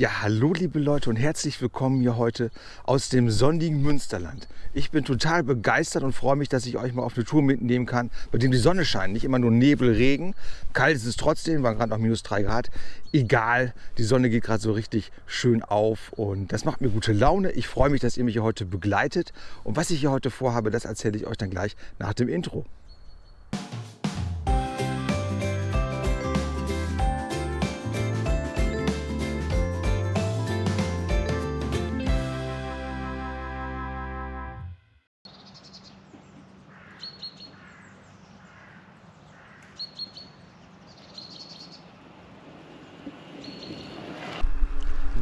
Ja, hallo liebe Leute und herzlich willkommen hier heute aus dem sonnigen Münsterland. Ich bin total begeistert und freue mich, dass ich euch mal auf eine Tour mitnehmen kann, bei dem die Sonne scheint. Nicht immer nur Nebel, Regen. Kalt ist es trotzdem, waren gerade noch minus drei Grad. Egal, die Sonne geht gerade so richtig schön auf und das macht mir gute Laune. Ich freue mich, dass ihr mich hier heute begleitet. Und was ich hier heute vorhabe, das erzähle ich euch dann gleich nach dem Intro.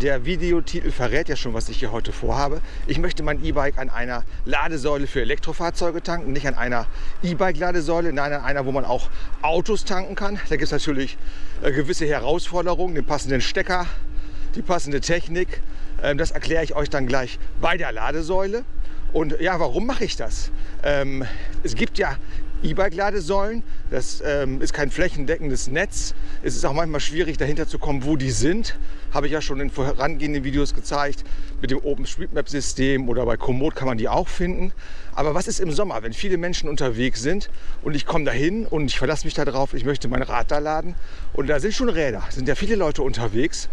Der Videotitel verrät ja schon, was ich hier heute vorhabe. Ich möchte mein E-Bike an einer Ladesäule für Elektrofahrzeuge tanken, nicht an einer E-Bike-Ladesäule, nein, an einer, wo man auch Autos tanken kann. Da gibt es natürlich äh, gewisse Herausforderungen, den passenden Stecker, die passende Technik. Ähm, das erkläre ich euch dann gleich bei der Ladesäule. Und ja, warum mache ich das? Ähm, es gibt ja E-Bike-Ladesäulen. Das ähm, ist kein flächendeckendes Netz. Es ist auch manchmal schwierig dahinter zu kommen, wo die sind. Habe ich ja schon in vorangehenden Videos gezeigt. Mit dem OpenStreetMap-System oder bei Komoot kann man die auch finden. Aber was ist im Sommer, wenn viele Menschen unterwegs sind und ich komme dahin und ich verlasse mich darauf, ich möchte mein Rad da laden und da sind schon Räder, sind ja viele Leute unterwegs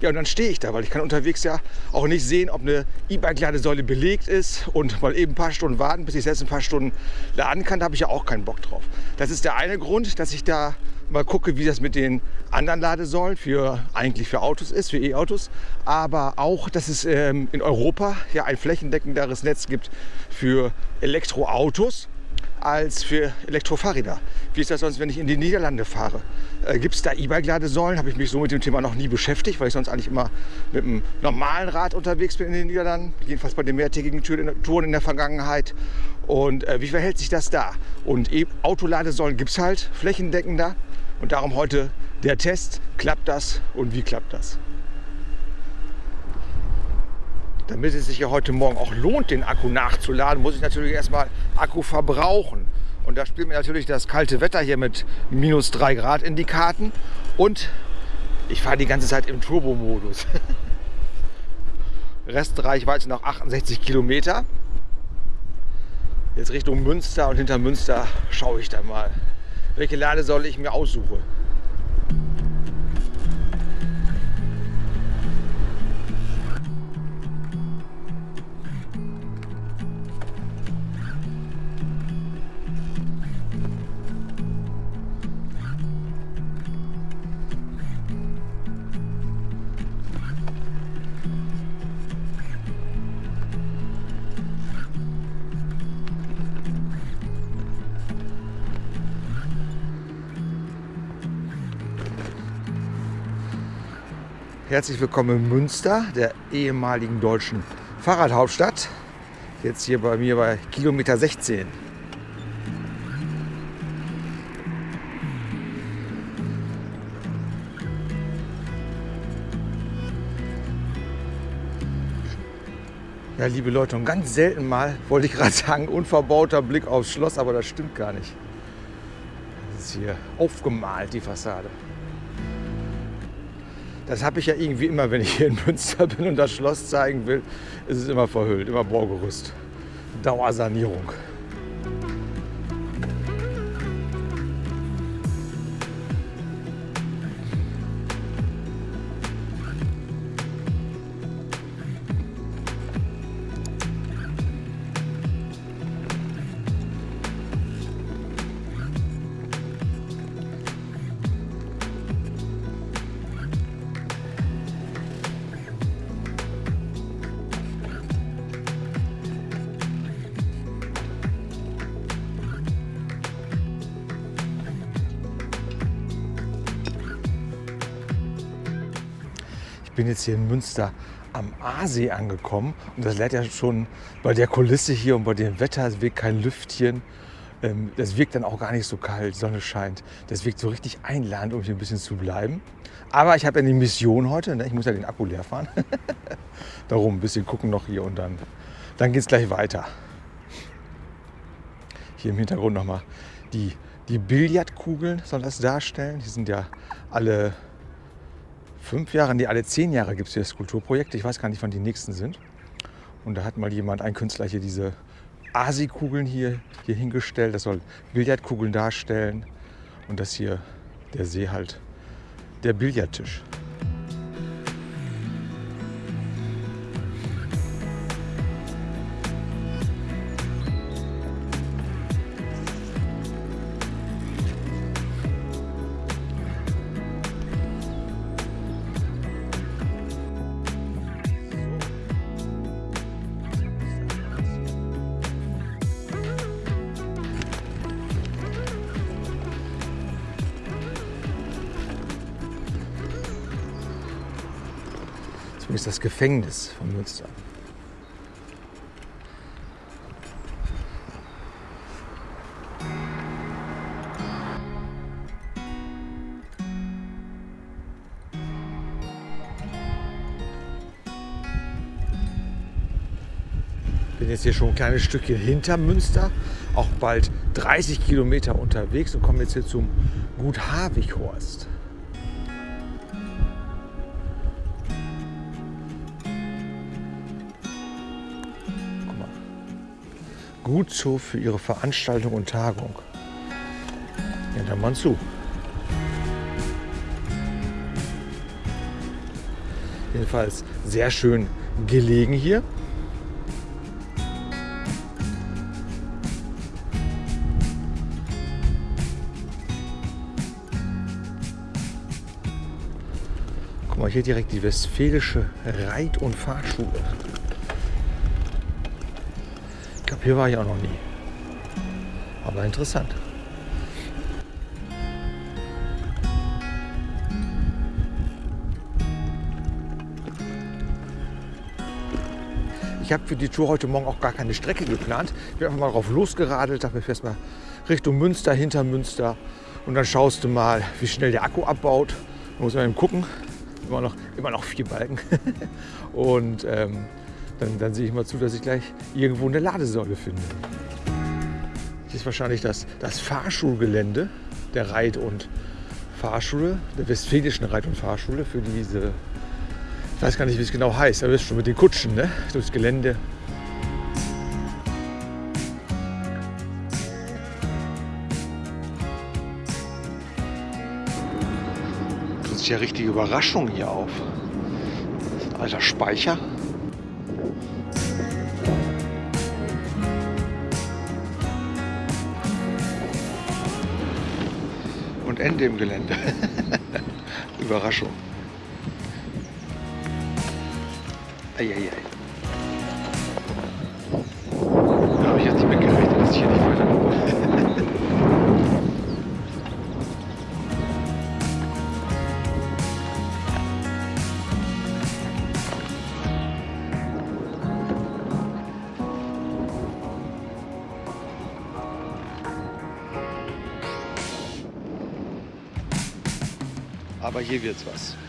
ja, und dann stehe ich da, weil ich kann unterwegs ja auch nicht sehen, ob eine E-Bike-Ladesäule belegt ist und mal eben ein paar Stunden warten, bis ich selbst ein paar Stunden laden kann. Da habe ich ja auch keinen Bock drauf. Das ist der eine Grund, dass ich da mal gucke, wie das mit den anderen Ladesäulen für eigentlich für Autos ist, für E-Autos, aber auch, dass es ähm, in Europa ja ein flächendeckenderes Netz gibt für Elektroautos als für Elektrofahrräder. Wie ist das sonst, wenn ich in die Niederlande fahre? Äh, Gibt es da E-Bike-Ladesäulen? Habe ich mich so mit dem Thema noch nie beschäftigt, weil ich sonst eigentlich immer mit einem normalen Rad unterwegs bin in den Niederlanden. Jedenfalls bei den mehrtägigen Touren in der Vergangenheit. Und äh, wie verhält sich das da? Und e Autoladesäulen gibt es halt flächendeckender. Und darum heute der Test. Klappt das und wie klappt das? Damit es sich ja heute Morgen auch lohnt, den Akku nachzuladen, muss ich natürlich erstmal Akku verbrauchen. Und da spielt mir natürlich das kalte Wetter hier mit minus 3 Grad in die Karten. Und ich fahre die ganze Zeit im Turbo-Modus. Restreichweite noch 68 Kilometer. Jetzt Richtung Münster und hinter Münster schaue ich dann mal, welche Ladesäule ich mir aussuche. Herzlich willkommen in Münster, der ehemaligen deutschen Fahrradhauptstadt. Jetzt hier bei mir bei Kilometer 16. Ja, liebe Leute, und ganz selten mal, wollte ich gerade sagen, unverbauter Blick aufs Schloss, aber das stimmt gar nicht. Das ist hier aufgemalt, die Fassade. Das habe ich ja irgendwie immer, wenn ich hier in Münster bin und das Schloss zeigen will, ist es immer verhüllt, immer Baugerüst. Dauersanierung. Bin jetzt hier in Münster am Aasee angekommen und das lädt ja schon bei der Kulisse hier und bei dem Wetter, es wirkt kein Lüftchen. Ähm, das wirkt dann auch gar nicht so kalt, Sonne scheint. Das wirkt so richtig einladend, um hier ein bisschen zu bleiben. Aber ich habe ja eine Mission heute, ne? ich muss ja den Akku leer fahren. Darum ein bisschen gucken noch hier und dann, dann geht es gleich weiter. Hier im Hintergrund nochmal die, die Billardkugeln soll das darstellen. Die sind ja alle fünf Jahre, nee, alle zehn Jahre gibt es hier Skulpturprojekte. Ich weiß gar nicht, wann die nächsten sind. Und da hat mal jemand, ein Künstler hier diese Asi-Kugeln hier, hier hingestellt. Das soll Billardkugeln darstellen. Und das hier, der See halt, der Billardtisch. Ist das Gefängnis von Münster. bin jetzt hier schon ein kleines Stückchen hinter Münster, auch bald 30 Kilometer unterwegs und komme jetzt hier zum Gut Havighorst. Gut so für Ihre Veranstaltung und Tagung. Ja, dann mal zu. Jedenfalls sehr schön gelegen hier. Guck mal, hier direkt die Westfälische Reit- und Fahrschule glaube, hier war ich auch noch nie. Aber interessant. Ich habe für die Tour heute Morgen auch gar keine Strecke geplant. Ich bin einfach mal drauf losgeradelt, dachte mir fährst mal Richtung Münster, hinter Münster. Und dann schaust du mal, wie schnell der Akku abbaut. Da muss man eben gucken. Immer noch, immer noch vier Balken. Und ähm, dann, dann sehe ich mal zu, dass ich gleich irgendwo eine Ladesäule finde. Hier ist wahrscheinlich das, das Fahrschulgelände der Reit- und Fahrschule, der Westfälischen Reit- und Fahrschule für diese, ich weiß gar nicht, wie es genau heißt, aber ist schon mit den Kutschen, ne? durchs Gelände. Das ist ja richtige Überraschung hier auf. Das ist ein alter Speicher. Ende im Gelände. Überraschung. Eieiei. Aber hier wird's was.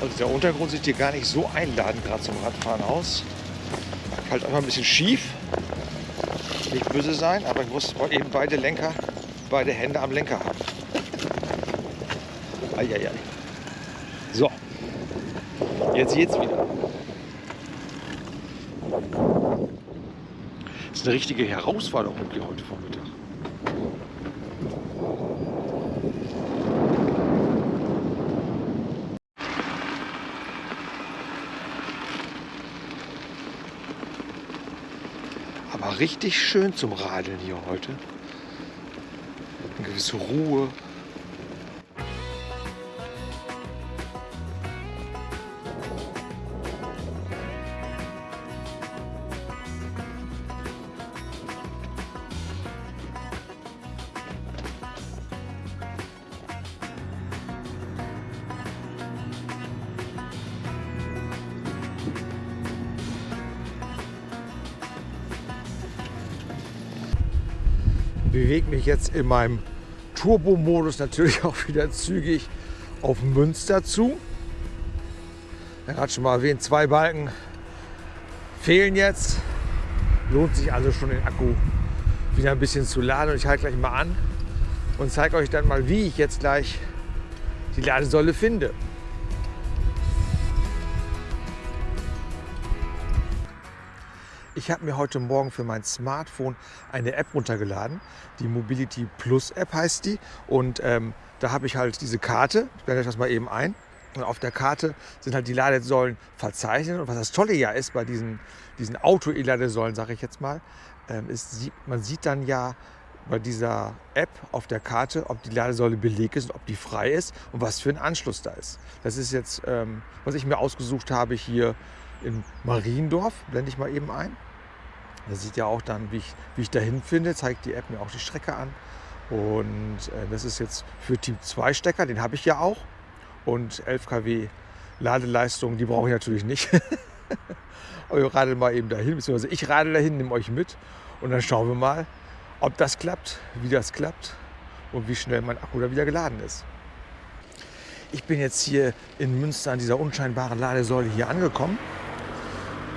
Also der Untergrund sieht hier gar nicht so einladend gerade zum Radfahren aus. Halt einfach ein bisschen schief. Nicht böse sein, aber ich muss eben beide Lenker, beide Hände am Lenker haben. Eieiei. So, jetzt geht's wieder. Das ist eine richtige Herausforderung hier heute Vormittag. Aber richtig schön zum Radeln hier heute. Eine gewisse Ruhe. Bewege mich jetzt in meinem Turbo-Modus natürlich auch wieder zügig auf Münster zu. Er hat schon mal erwähnt, zwei Balken fehlen jetzt. Lohnt sich also schon den Akku wieder ein bisschen zu laden. Und ich halte gleich mal an und zeige euch dann mal, wie ich jetzt gleich die Ladesäule finde. Ich habe mir heute Morgen für mein Smartphone eine App runtergeladen. Die Mobility Plus App heißt die. Und ähm, da habe ich halt diese Karte. Ich blende euch das mal eben ein. Und auf der Karte sind halt die Ladesäulen verzeichnet. Und was das Tolle ja ist bei diesen, diesen Auto-E-Ladesäulen, sage ich jetzt mal, ähm, ist, man sieht dann ja bei dieser App auf der Karte, ob die Ladesäule belegt ist und ob die frei ist und was für ein Anschluss da ist. Das ist jetzt, ähm, was ich mir ausgesucht habe hier in Mariendorf. Blende ich mal eben ein. Da sieht ja auch dann, wie ich, wie ich dahin finde, zeigt die App mir auch die Strecke an. Und äh, das ist jetzt für Typ 2 Stecker, den habe ich ja auch. Und 11 kW Ladeleistung, die brauche ich natürlich nicht. Aber radel mal eben dahin, beziehungsweise ich radel dahin, nehme euch mit und dann schauen wir mal, ob das klappt, wie das klappt und wie schnell mein Akku da wieder geladen ist. Ich bin jetzt hier in Münster an dieser unscheinbaren Ladesäule hier angekommen.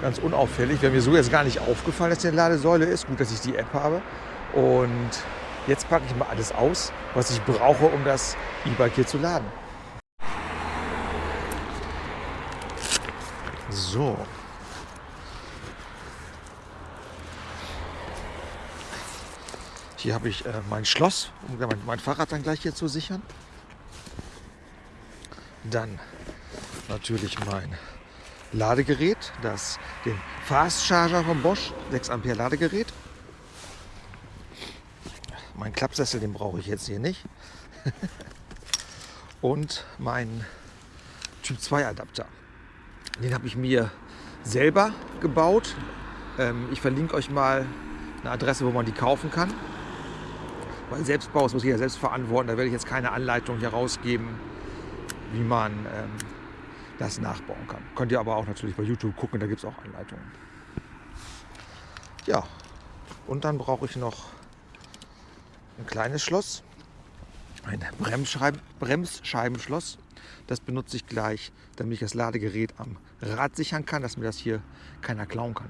Ganz unauffällig. Wäre mir so jetzt gar nicht aufgefallen, dass hier eine Ladesäule ist. Gut, dass ich die App habe. Und jetzt packe ich mal alles aus, was ich brauche, um das E-Bike hier zu laden. So, Hier habe ich äh, mein Schloss, um mein, mein Fahrrad dann gleich hier zu sichern. Dann natürlich mein Ladegerät, das den Fast Charger von Bosch, 6 Ampere Ladegerät. Mein Klappsessel, den brauche ich jetzt hier nicht. Und mein Typ 2 Adapter. Den habe ich mir selber gebaut. Ähm, ich verlinke euch mal eine Adresse, wo man die kaufen kann. Weil Selbstbau, das muss jeder selbst verantworten. Da werde ich jetzt keine Anleitung hier rausgeben, wie man ähm, das nachbauen kann. Könnt ihr aber auch natürlich bei YouTube gucken, da gibt es auch Anleitungen. Ja, und dann brauche ich noch ein kleines Schloss, ein Bremsscheiben, Bremsscheibenschloss. Das benutze ich gleich, damit ich das Ladegerät am Rad sichern kann, dass mir das hier keiner klauen kann.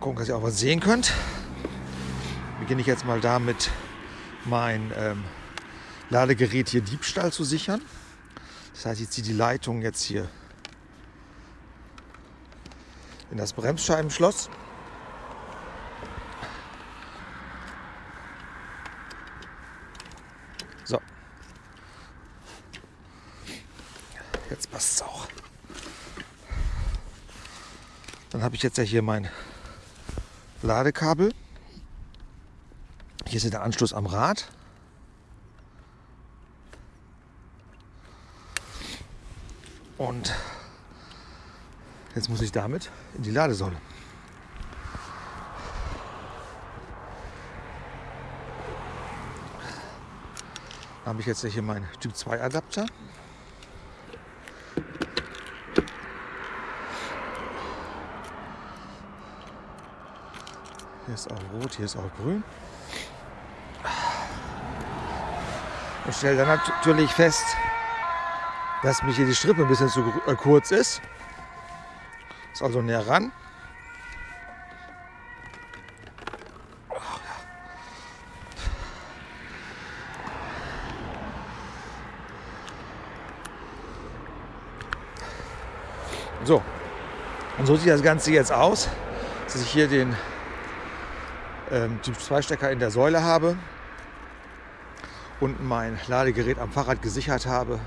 gucken, dass ihr auch was sehen könnt. Beginne ich jetzt mal damit, mein ähm, Ladegerät hier Diebstahl zu sichern. Das heißt, ich ziehe die Leitung jetzt hier in das Bremsscheibenschloss. So. Jetzt passt es auch. Dann habe ich jetzt ja hier mein Ladekabel. Hier ist der Anschluss am Rad. Und jetzt muss ich damit in die Ladesäule. Habe ich jetzt hier meinen Typ 2 Adapter. Hier ist auch rot, hier ist auch grün. Ich stelle dann natürlich fest, dass mich hier die Strippe ein bisschen zu äh, kurz ist. Ist also näher ran. So, und so sieht das Ganze jetzt aus, dass ich hier den ähm, Typ 2 Stecker in der Säule habe und mein Ladegerät am Fahrrad gesichert habe.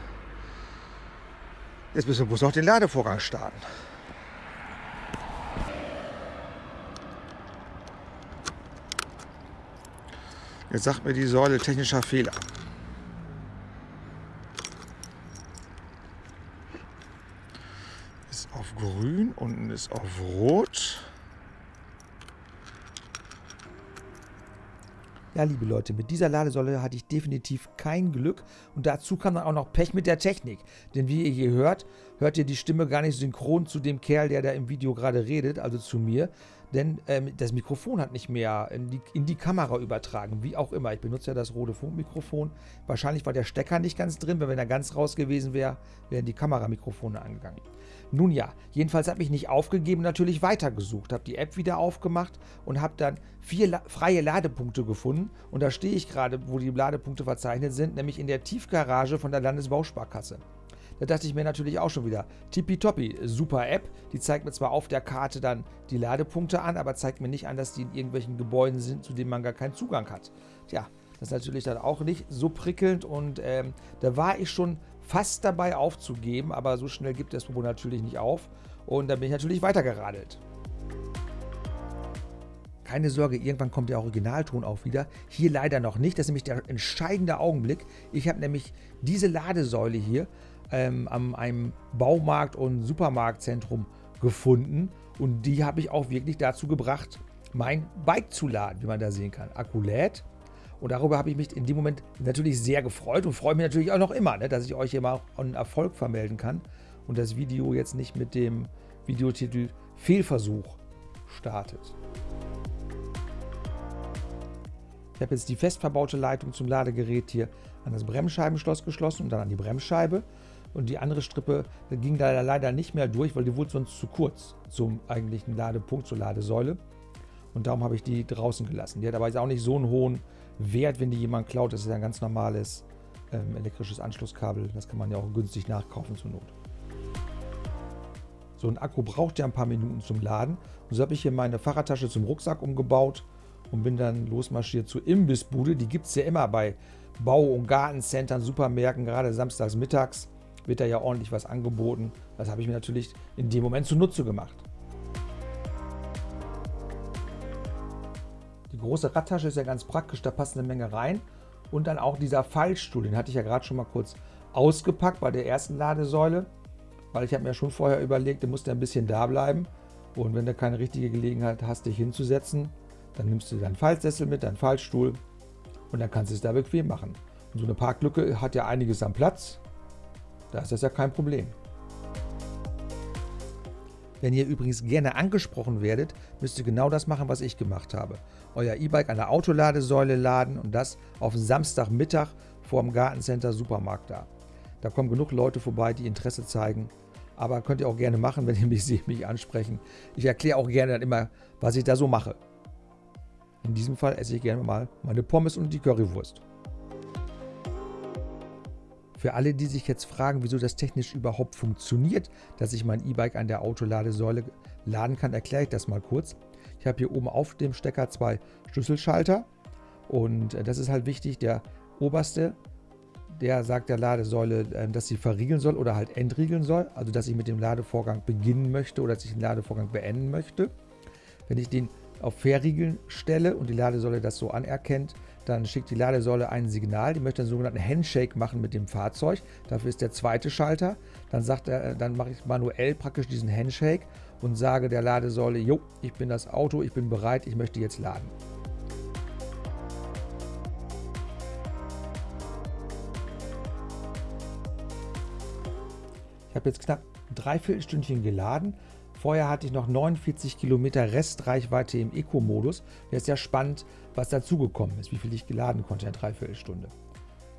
Jetzt müssen wir bloß noch den Ladevorgang starten. Jetzt sagt mir die Säule technischer Fehler. Ist auf grün, unten ist auf rot. Ja, liebe Leute, mit dieser Ladesäule hatte ich definitiv kein Glück und dazu kam dann auch noch Pech mit der Technik. Denn wie ihr hier hört, hört ihr die Stimme gar nicht synchron zu dem Kerl, der da im Video gerade redet, also zu mir. Denn ähm, das Mikrofon hat nicht mehr in die, in die, Kamera übertragen, wie auch immer. Ich benutze ja das Rode Funkmikrofon. Wahrscheinlich war der Stecker nicht ganz drin, weil wenn er ganz raus gewesen wäre, wären die Kameramikrofone angegangen. Nun ja, jedenfalls habe ich nicht aufgegeben, natürlich weitergesucht, habe die App wieder aufgemacht und habe dann vier La freie Ladepunkte gefunden. Und da stehe ich gerade, wo die Ladepunkte verzeichnet sind, nämlich in der Tiefgarage von der Landesbausparkasse. Da dachte ich mir natürlich auch schon wieder, tippitoppi, super App. Die zeigt mir zwar auf der Karte dann die Ladepunkte an, aber zeigt mir nicht an, dass die in irgendwelchen Gebäuden sind, zu denen man gar keinen Zugang hat. Tja, das ist natürlich dann auch nicht so prickelnd und ähm, da war ich schon fast dabei aufzugeben, aber so schnell gibt das Probo natürlich nicht auf und da bin ich natürlich weitergeradelt. Keine Sorge, irgendwann kommt der Originalton auch wieder. Hier leider noch nicht, das ist nämlich der entscheidende Augenblick. Ich habe nämlich diese Ladesäule hier ähm, an einem Baumarkt- und Supermarktzentrum gefunden. Und die habe ich auch wirklich dazu gebracht, mein Bike zu laden, wie man da sehen kann. Akku lädt. Und darüber habe ich mich in dem Moment natürlich sehr gefreut und freue mich natürlich auch noch immer, ne, dass ich euch hier mal einen Erfolg vermelden kann und das Video jetzt nicht mit dem Videotitel Fehlversuch startet. Ich habe jetzt die fest verbaute Leitung zum Ladegerät hier an das Bremsscheibenschloss geschlossen und dann an die Bremsscheibe. Und die andere Strippe ging da leider nicht mehr durch, weil die wurde sonst zu kurz zum eigentlichen Ladepunkt, zur Ladesäule. Und darum habe ich die draußen gelassen. Die hat aber jetzt auch nicht so einen hohen Wert, wenn die jemand klaut. Das ist ja ein ganz normales ähm, elektrisches Anschlusskabel. Das kann man ja auch günstig nachkaufen zur Not. So ein Akku braucht ja ein paar Minuten zum Laden. Und so habe ich hier meine Fahrradtasche zum Rucksack umgebaut und bin dann losmarschiert zur Imbissbude. Die gibt es ja immer bei Bau- und Gartencentern, Supermärkten, gerade samstags mittags wird da ja ordentlich was angeboten. Das habe ich mir natürlich in dem Moment zunutze gemacht. Die große Radtasche ist ja ganz praktisch, da passt eine Menge rein. Und dann auch dieser Fallstuhl, den hatte ich ja gerade schon mal kurz ausgepackt bei der ersten Ladesäule, weil ich habe mir schon vorher überlegt, der muss ein bisschen da bleiben. Und wenn du keine richtige Gelegenheit hast, dich hinzusetzen, dann nimmst du deinen Fallsessel mit, deinen Fallstuhl und dann kannst du es da bequem machen. Und so eine Parklücke hat ja einiges am Platz. Da ist das ja kein Problem. Wenn ihr übrigens gerne angesprochen werdet, müsst ihr genau das machen, was ich gemacht habe. Euer E-Bike an der Autoladesäule laden und das auf Samstagmittag vor dem Gartencenter Supermarkt da. Da kommen genug Leute vorbei, die Interesse zeigen. Aber könnt ihr auch gerne machen, wenn ihr mich seht, mich ansprechen. Ich erkläre auch gerne dann immer, was ich da so mache. In diesem Fall esse ich gerne mal meine Pommes und die Currywurst. Für alle, die sich jetzt fragen, wieso das technisch überhaupt funktioniert, dass ich mein E-Bike an der Autoladesäule laden kann, erkläre ich das mal kurz. Ich habe hier oben auf dem Stecker zwei Schlüsselschalter und äh, das ist halt wichtig. Der oberste, der sagt der Ladesäule, äh, dass sie verriegeln soll oder halt entriegeln soll, also dass ich mit dem Ladevorgang beginnen möchte oder dass ich den Ladevorgang beenden möchte. Wenn ich den auf Verriegeln stelle und die Ladesäule das so anerkennt, dann schickt die Ladesäule ein Signal, die möchte einen sogenannten Handshake machen mit dem Fahrzeug. Dafür ist der zweite Schalter. Dann, sagt er, dann mache ich manuell praktisch diesen Handshake und sage der Ladesäule, jo, ich bin das Auto, ich bin bereit, ich möchte jetzt laden. Ich habe jetzt knapp ein Dreiviertelstündchen geladen Vorher hatte ich noch 49 Kilometer Restreichweite im Eco-Modus. Jetzt ist ja spannend, was dazugekommen ist, wie viel ich geladen konnte in der Dreiviertelstunde.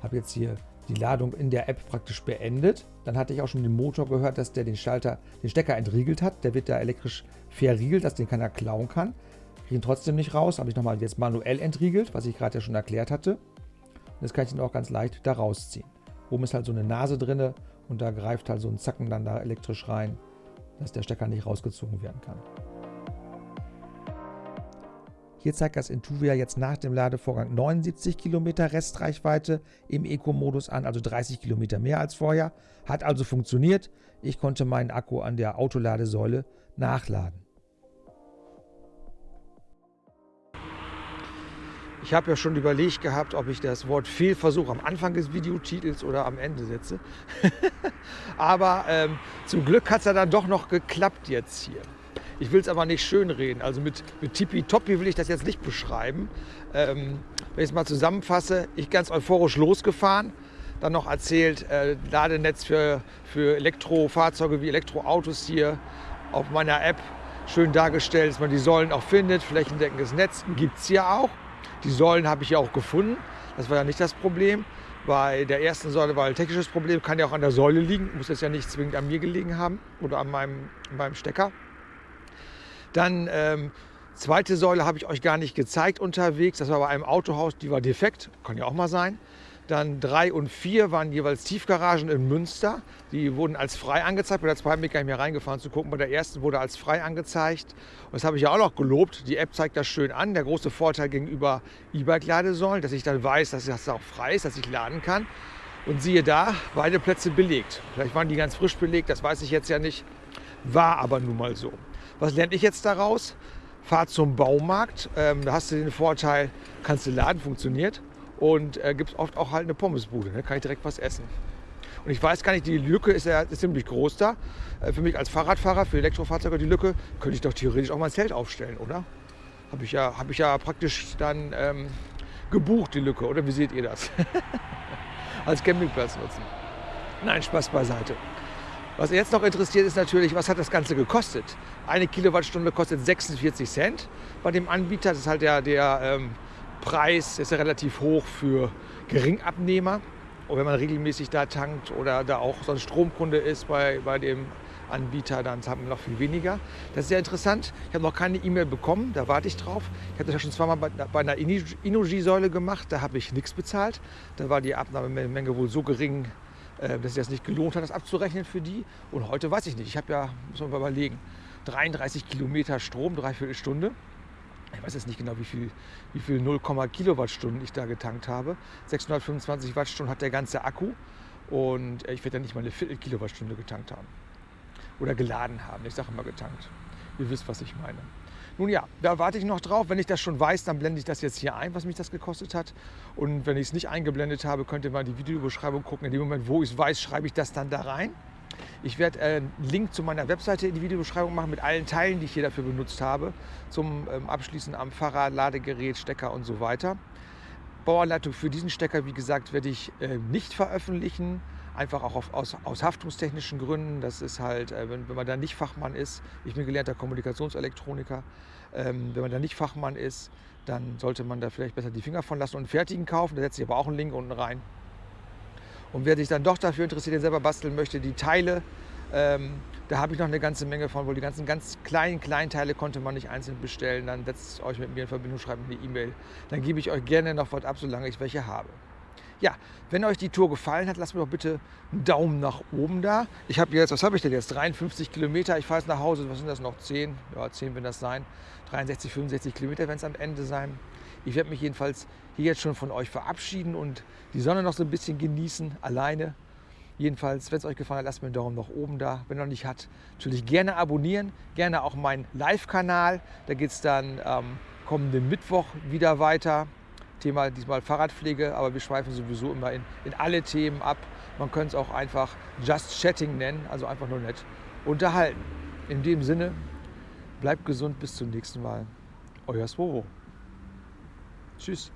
Habe jetzt hier die Ladung in der App praktisch beendet. Dann hatte ich auch schon den Motor gehört, dass der den Schalter, den Stecker entriegelt hat. Der wird da elektrisch verriegelt, dass den keiner klauen kann. Kriege ihn trotzdem nicht raus. Habe ich nochmal jetzt manuell entriegelt, was ich gerade ja schon erklärt hatte. Und jetzt kann ich ihn auch ganz leicht da rausziehen. Oben ist halt so eine Nase drin und da greift halt so ein Zacken dann da elektrisch rein dass der Stecker nicht rausgezogen werden kann. Hier zeigt das Intuvia jetzt nach dem Ladevorgang 79 Kilometer Restreichweite im Eco-Modus an, also 30 Kilometer mehr als vorher. Hat also funktioniert. Ich konnte meinen Akku an der Autoladesäule nachladen. Ich habe ja schon überlegt gehabt, ob ich das Wort Fehlversuch am Anfang des Videotitels oder am Ende setze. Aber ähm, zum Glück hat es ja dann doch noch geklappt jetzt hier. Ich will es aber nicht schönreden. Also mit, mit Tippitoppi will ich das jetzt nicht beschreiben. Ähm, wenn ich es mal zusammenfasse, ich ganz euphorisch losgefahren, dann noch erzählt, äh, Ladenetz für, für Elektrofahrzeuge wie Elektroautos hier auf meiner App schön dargestellt, dass man die Säulen auch findet. Flächendeckendes Netz gibt es hier auch. Die Säulen habe ich ja auch gefunden. Das war ja nicht das Problem. Bei der ersten Säule war ein technisches Problem, kann ja auch an der Säule liegen, muss jetzt ja nicht zwingend an mir gelegen haben oder an meinem, meinem Stecker. Dann ähm, zweite Säule habe ich euch gar nicht gezeigt unterwegs, das war bei einem Autohaus, die war defekt, kann ja auch mal sein. Dann drei und vier waren jeweils Tiefgaragen in Münster. Die wurden als frei angezeigt. Bei der zweiten bin ich gar nicht mehr reingefahren zu gucken. Bei der ersten wurde als frei angezeigt. Und das habe ich ja auch noch gelobt. Die App zeigt das schön an. Der große Vorteil gegenüber E-Bike-Ladesäulen, dass ich dann weiß, dass das auch frei ist, dass ich laden kann. Und siehe da, beide Plätze belegt. Vielleicht waren die ganz frisch belegt, das weiß ich jetzt ja nicht. War aber nun mal so. Was lerne ich jetzt daraus? Fahr zum Baumarkt. Ähm, da hast du den Vorteil, kannst du laden, funktioniert und äh, gibt es oft auch halt eine Pommesbude. Ne? kann ich direkt was essen. Und ich weiß gar nicht, die Lücke ist ja ist ziemlich groß da. Äh, für mich als Fahrradfahrer, für Elektrofahrzeuge die Lücke, könnte ich doch theoretisch auch mal ein Zelt aufstellen, oder? Habe ich, ja, hab ich ja praktisch dann ähm, gebucht, die Lücke, oder wie seht ihr das? als Campingplatz nutzen. Nein, Spaß beiseite. Was jetzt noch interessiert ist natürlich, was hat das Ganze gekostet? Eine Kilowattstunde kostet 46 Cent bei dem Anbieter. Das ist halt der, der ähm, Preis ist ja relativ hoch für Geringabnehmer. Und wenn man regelmäßig da tankt oder da auch so ein Stromkunde ist bei, bei dem Anbieter, dann zahlt man noch viel weniger. Das ist sehr interessant. Ich habe noch keine E-Mail bekommen, da warte ich drauf. Ich habe das ja schon zweimal bei, bei einer Inuji-Säule gemacht, da habe ich nichts bezahlt. Da war die Abnahmemenge wohl so gering, äh, dass sich das nicht gelohnt hat, das abzurechnen für die. Und heute weiß ich nicht. Ich habe ja, muss man mal überlegen, 33 Kilometer Strom, dreiviertel Stunde ich weiß jetzt nicht genau, wie viel, wie viel 0, Kilowattstunden ich da getankt habe. 625 Wattstunden hat der ganze Akku und ich werde ja nicht mal eine Viertel Kilowattstunde getankt haben. Oder geladen haben. Ich sage immer getankt. Ihr wisst, was ich meine. Nun ja, da warte ich noch drauf. Wenn ich das schon weiß, dann blende ich das jetzt hier ein, was mich das gekostet hat. Und wenn ich es nicht eingeblendet habe, könnt ihr mal die Videobeschreibung gucken. In dem Moment, wo ich es weiß, schreibe ich das dann da rein. Ich werde äh, einen Link zu meiner Webseite in die Videobeschreibung machen mit allen Teilen, die ich hier dafür benutzt habe, zum ähm, Abschließen am Fahrrad, Ladegerät, Stecker und so weiter. Bauanleitung für diesen Stecker, wie gesagt, werde ich äh, nicht veröffentlichen, einfach auch auf, aus, aus, haftungstechnischen Gründen. Das ist halt, äh, wenn, wenn, man da nicht Fachmann ist, ich bin gelernter Kommunikationselektroniker, ähm, wenn man da nicht Fachmann ist, dann sollte man da vielleicht besser die Finger von lassen und einen fertigen kaufen. Da setze ich aber auch einen Link unten rein. Und wer sich dann doch dafür interessiert, den selber basteln möchte, die Teile, ähm, da habe ich noch eine ganze Menge von, weil die ganzen ganz kleinen Kleinteile konnte man nicht einzeln bestellen. Dann setzt euch mit mir in Verbindung, schreibt mir eine E-Mail. Dann gebe ich euch gerne noch was ab, solange ich welche habe. Ja, wenn euch die Tour gefallen hat, lasst mir doch bitte einen Daumen nach oben da. Ich habe jetzt, was habe ich denn jetzt? 53 Kilometer. Ich fahre jetzt nach Hause. Was sind das noch? 10? Ja, 10 werden das sein. 63, 65 Kilometer werden es am Ende sein. Ich werde mich jedenfalls hier jetzt schon von euch verabschieden und die Sonne noch so ein bisschen genießen, alleine. Jedenfalls, wenn es euch gefallen hat, lasst mir einen Daumen nach oben da. Wenn noch nicht hat, natürlich gerne abonnieren. Gerne auch meinen Live-Kanal. Da geht es dann ähm, kommenden Mittwoch wieder weiter. Thema diesmal Fahrradpflege, aber wir schweifen sowieso immer in, in alle Themen ab. Man könnte es auch einfach Just Chatting nennen, also einfach nur nett unterhalten. In dem Sinne, bleibt gesund, bis zum nächsten Mal. Euer Swovo. Tschüss.